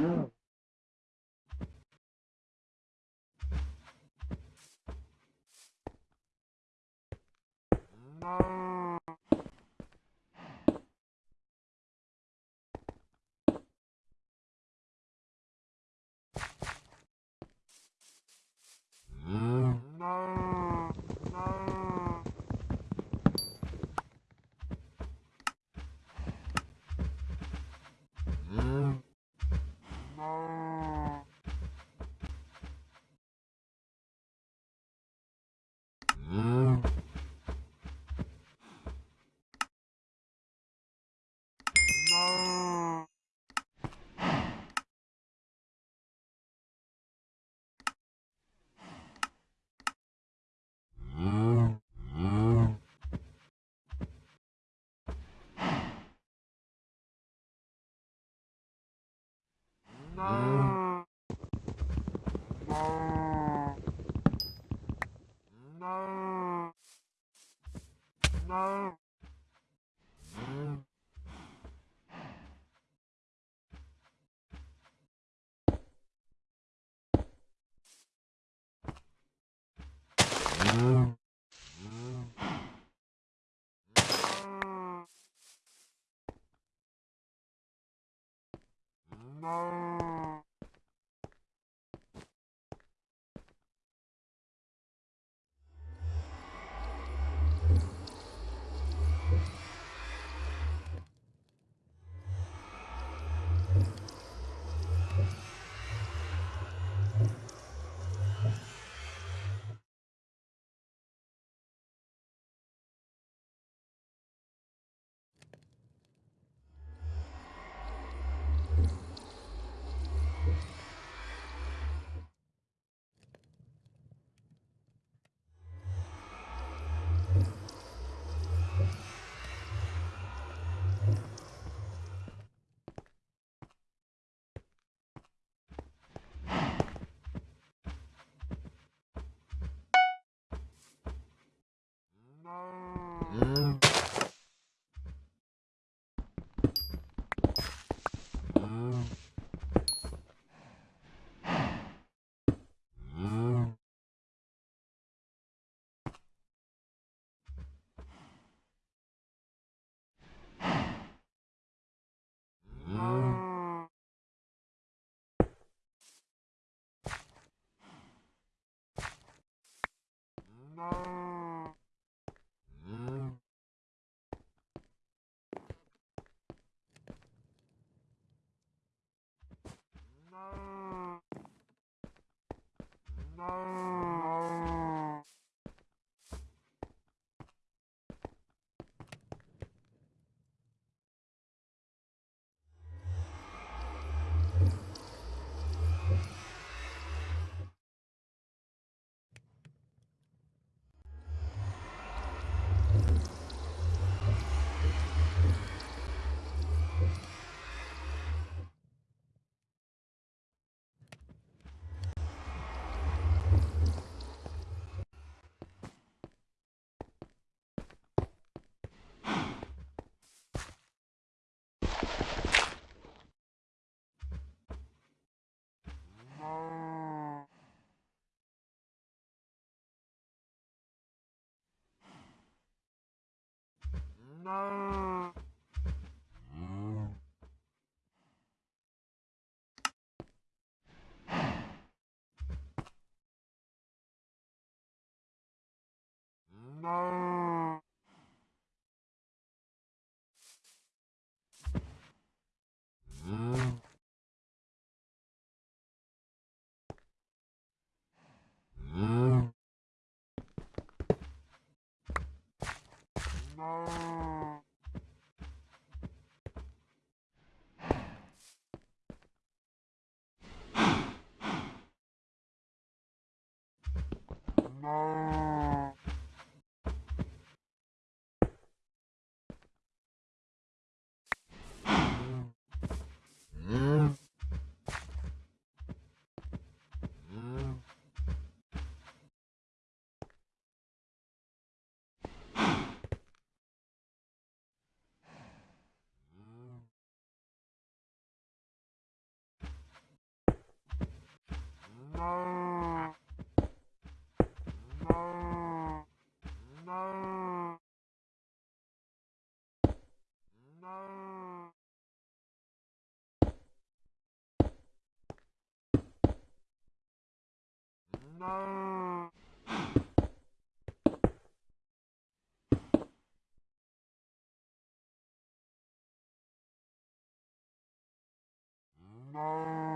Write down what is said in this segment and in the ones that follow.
Wow. Oh. No. Mm. 嗯。no. No. No. No. Oh. no. No.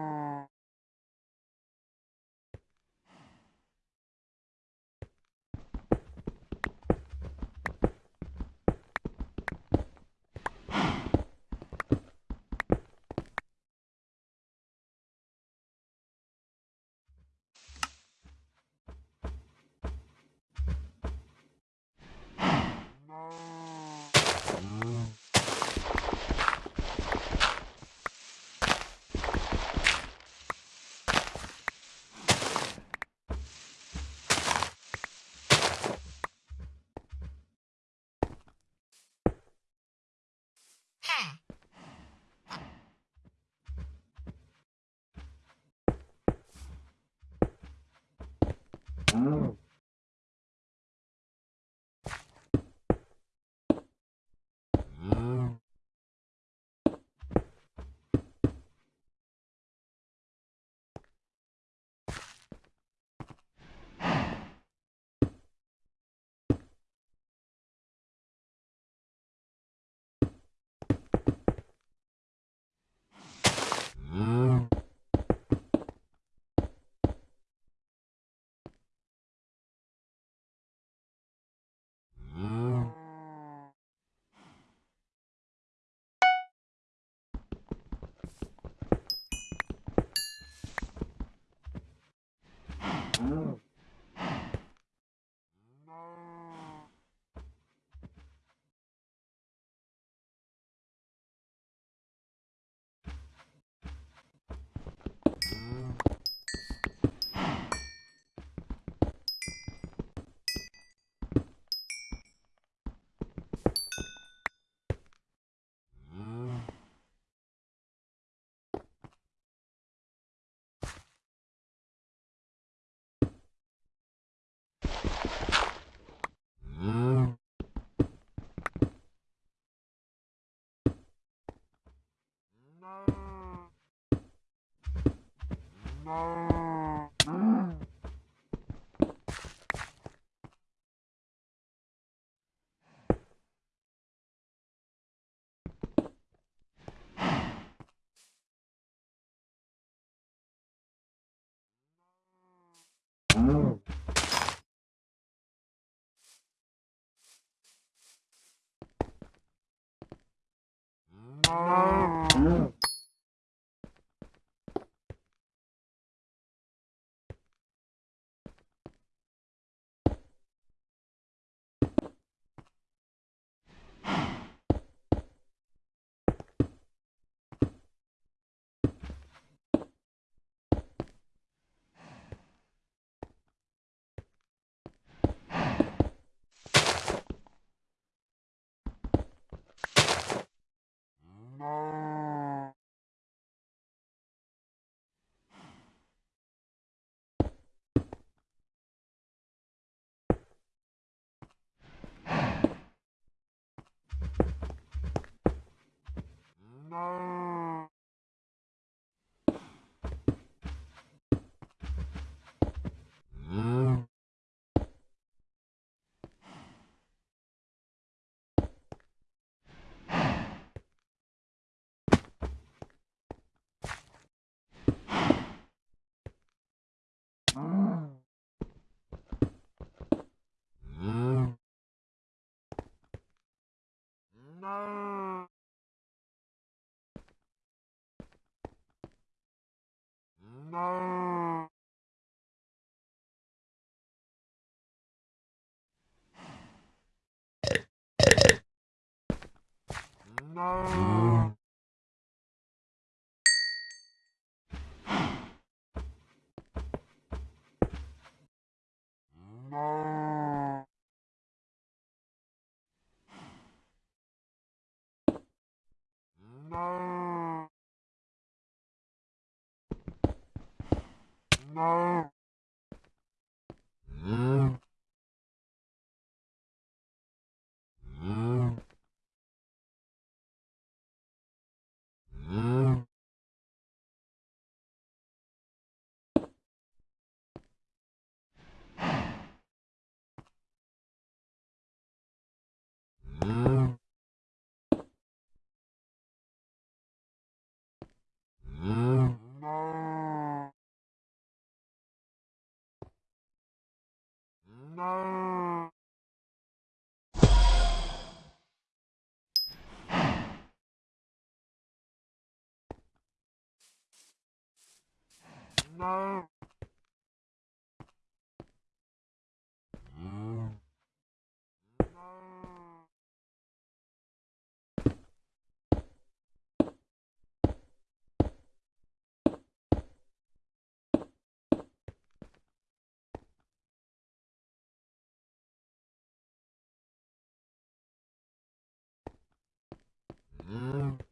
Oh. Oh. Uh -huh. não. no. no. No. No. No. Mm. Mm. No. Mm.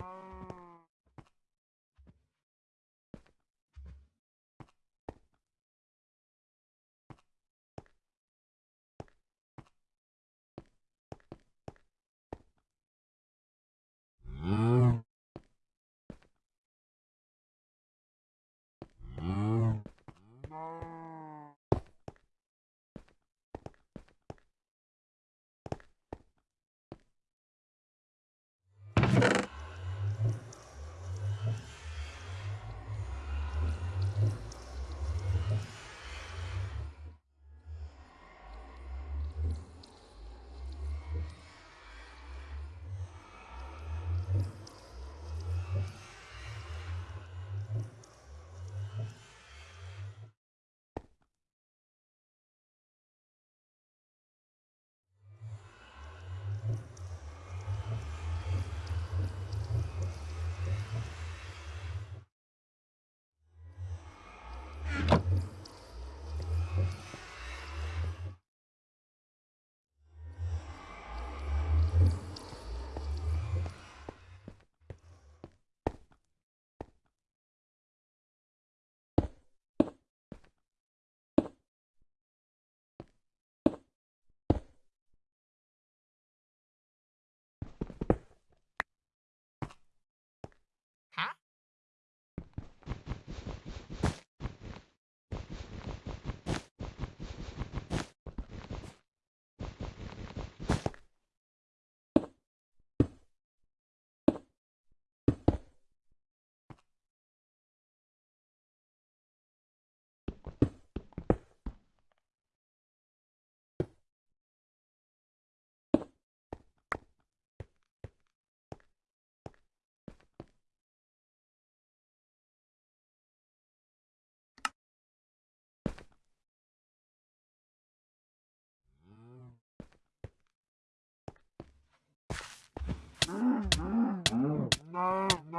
Um... Não. Hum, hum, hum.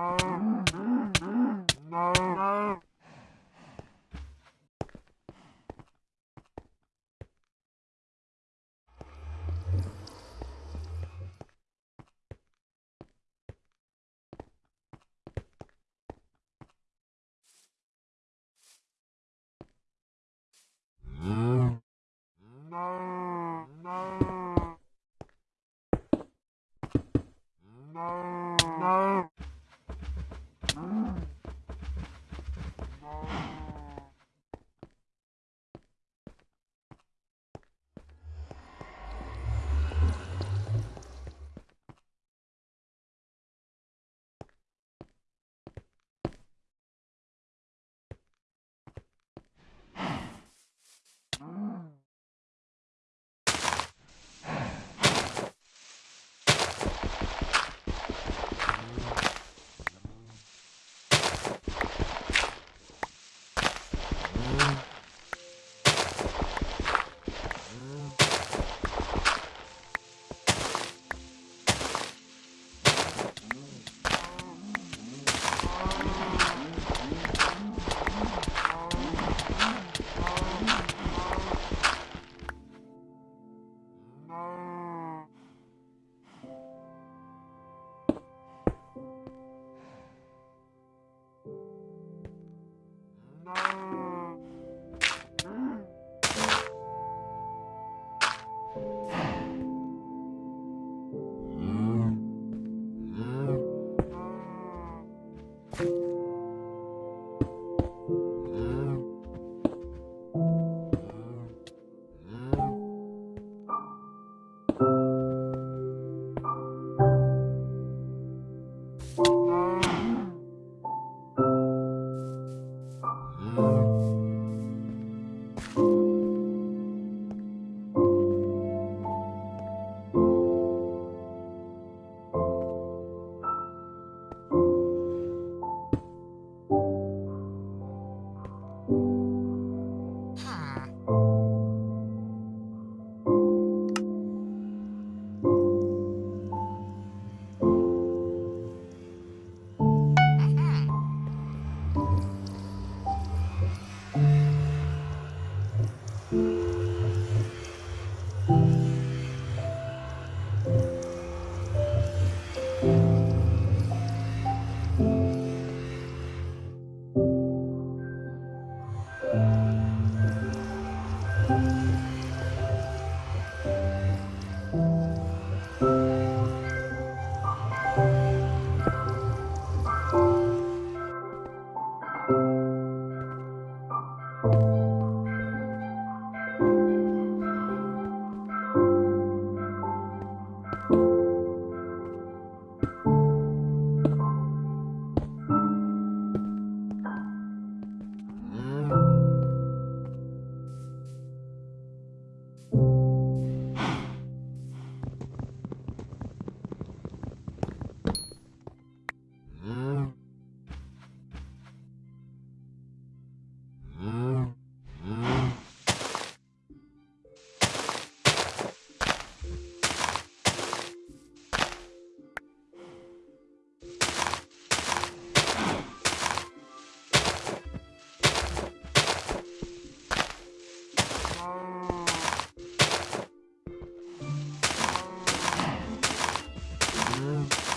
Wow.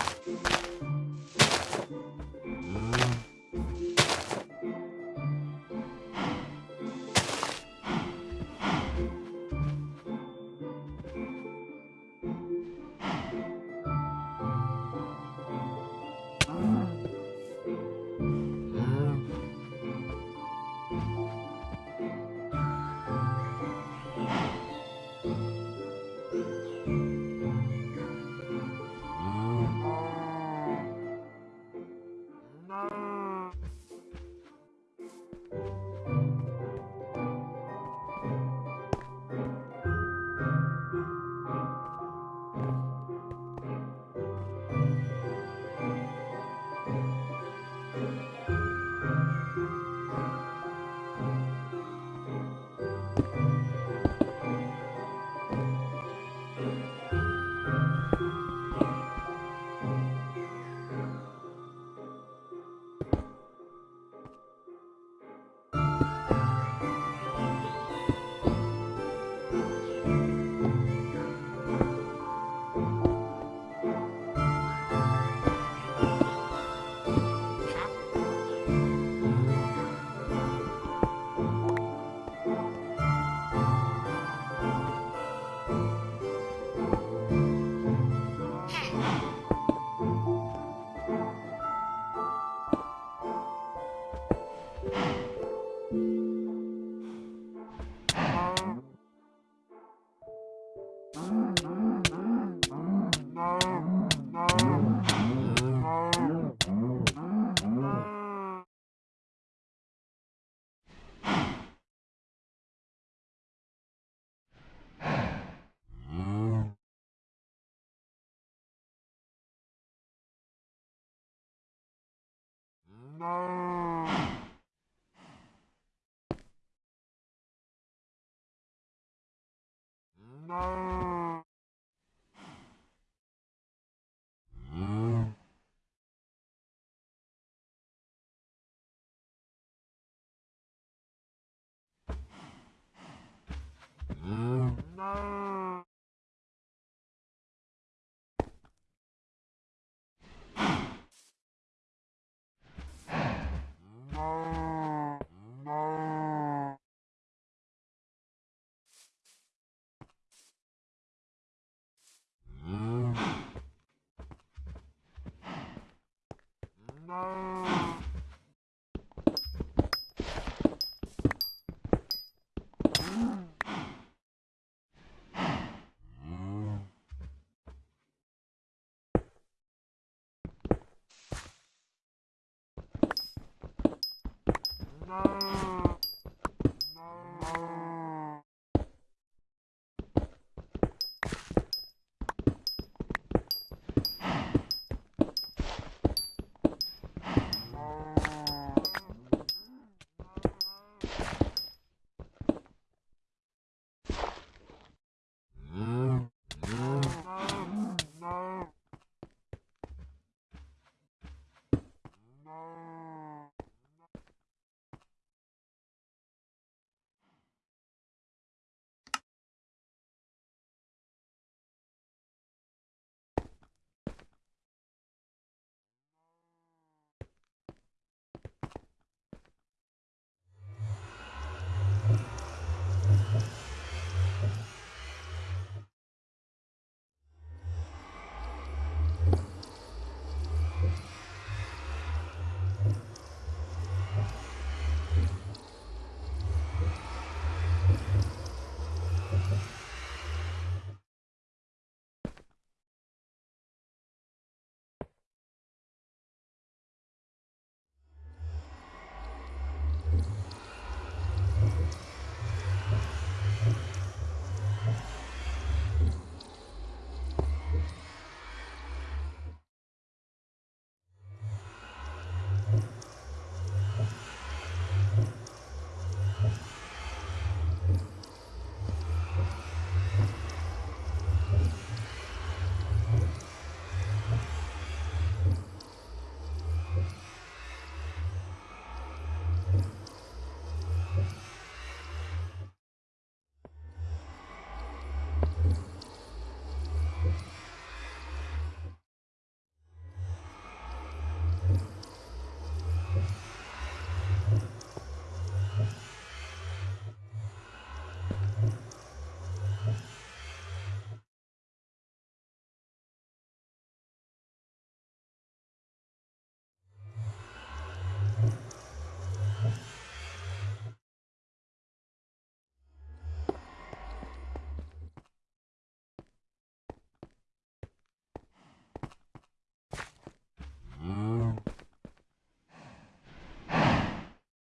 No. No. No.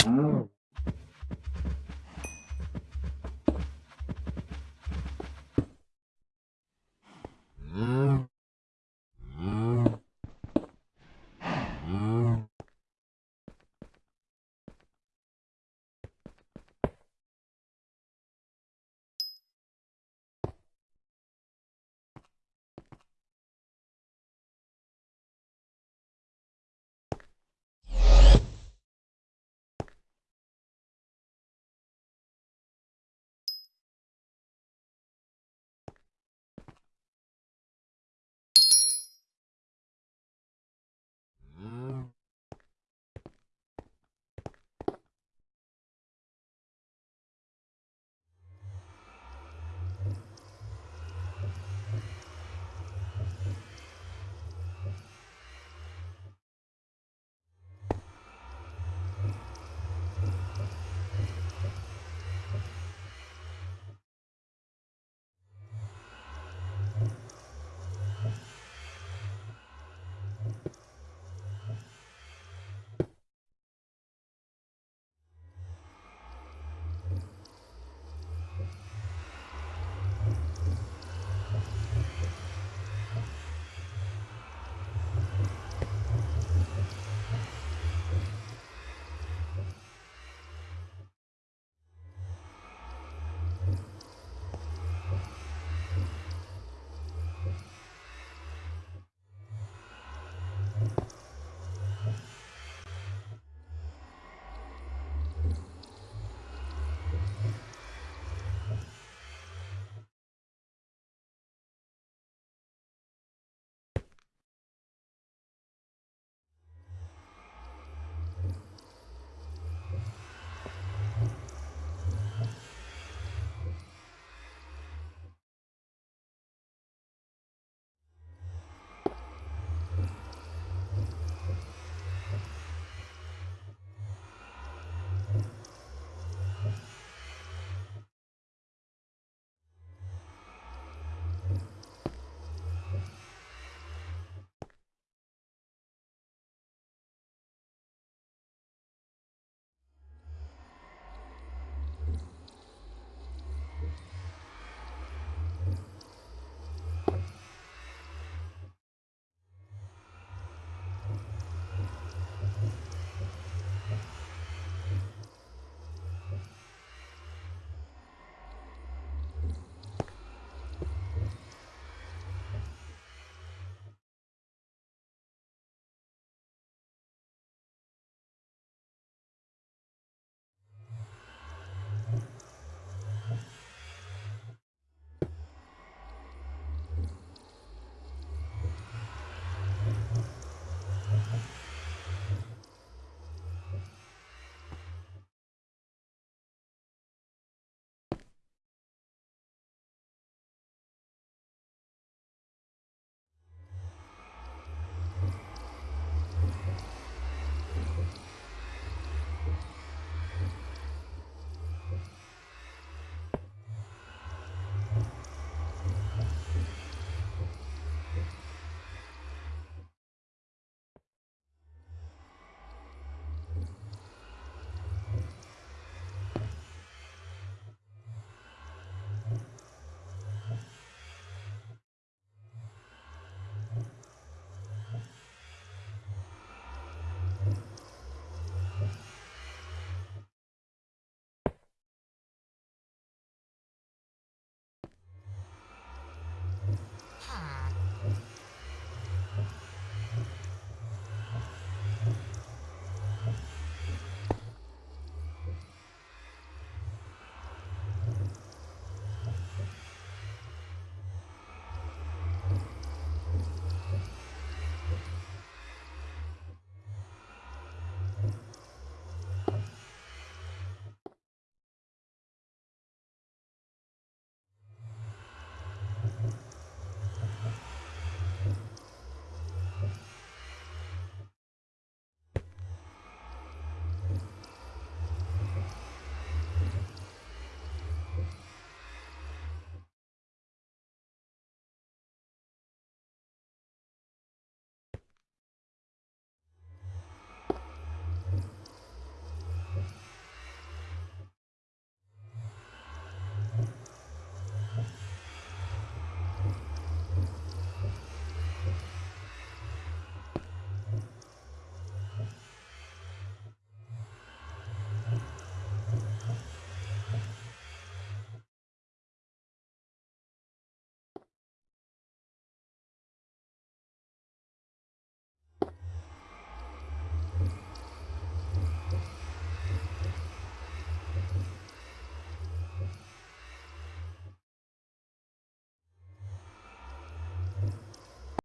Угу.